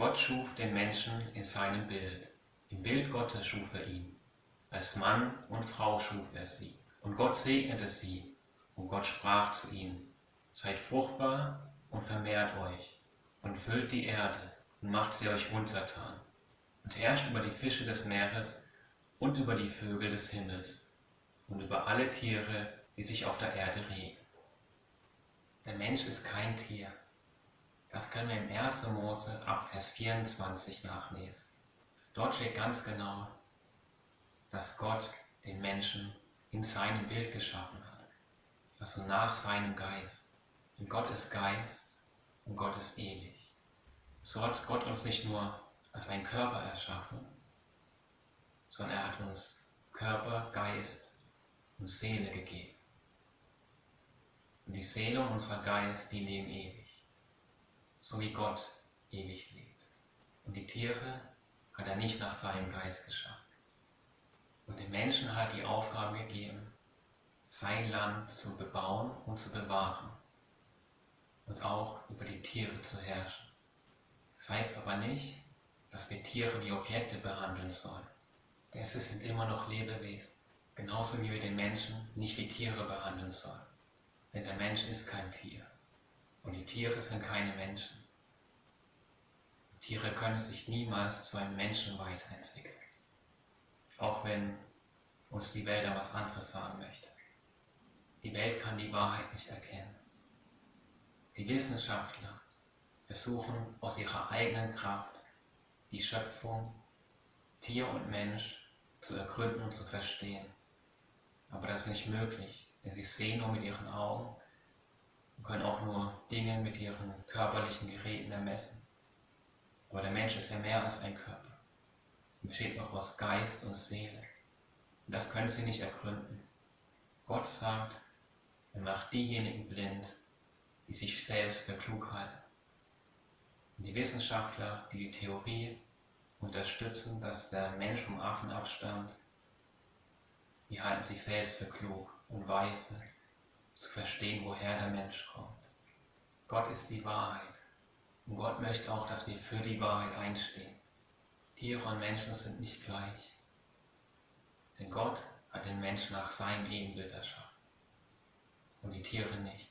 Gott schuf den Menschen in seinem Bild. Im Bild Gottes schuf er ihn. Als Mann und Frau schuf er sie. Und Gott segnete sie. Und Gott sprach zu ihnen, Seid fruchtbar und vermehrt euch und füllt die Erde und macht sie euch untertan und herrscht über die Fische des Meeres und über die Vögel des Himmels und über alle Tiere, die sich auf der Erde regen. Der Mensch ist kein Tier. Das können wir im 1. Mose ab Vers 24 nachlesen. Dort steht ganz genau, dass Gott den Menschen in seinem Bild geschaffen hat, also nach seinem Geist. Denn Gott ist Geist und Gott ist ewig. So hat Gott uns nicht nur als einen Körper erschaffen, sondern er hat uns Körper, Geist und Seele gegeben. Und die Seele und unser Geist, die leben ewig, so wie Gott ewig lebt. Und die Tiere hat er nicht nach seinem Geist geschaffen. Und dem Menschen hat er die Aufgabe gegeben, sein Land zu bebauen und zu bewahren und auch über die Tiere zu herrschen. Das heißt aber nicht, dass wir Tiere wie Objekte behandeln sollen. Denn sie sind immer noch Lebewesen, genauso wie wir den Menschen nicht wie Tiere behandeln sollen. Denn der Mensch ist kein Tier und die Tiere sind keine Menschen. Tiere können sich niemals zu einem Menschen weiterentwickeln, auch wenn uns die Welt da was anderes sagen möchte. Die Welt kann die Wahrheit nicht erkennen. Die Wissenschaftler versuchen aus ihrer eigenen Kraft die Schöpfung, Tier und Mensch zu ergründen und zu verstehen. Aber das ist nicht möglich, denn sie sehen nur mit ihren Augen und können auch nur Dinge mit ihren körperlichen Geräten ermessen. Aber der Mensch ist ja mehr als ein Körper. Er besteht noch aus Geist und Seele. Und das können sie nicht ergründen. Gott sagt, er macht diejenigen blind, die sich selbst für klug halten. Und die Wissenschaftler, die die Theorie unterstützen, dass der Mensch vom Affen abstammt, die halten sich selbst für klug und weise, zu verstehen, woher der Mensch kommt. Gott ist die Wahrheit. Und Gott möchte auch, dass wir für die Wahrheit einstehen. Tiere und Menschen sind nicht gleich. Denn Gott hat den Menschen nach seinem Ebenbild erschaffen und die Tiere nicht.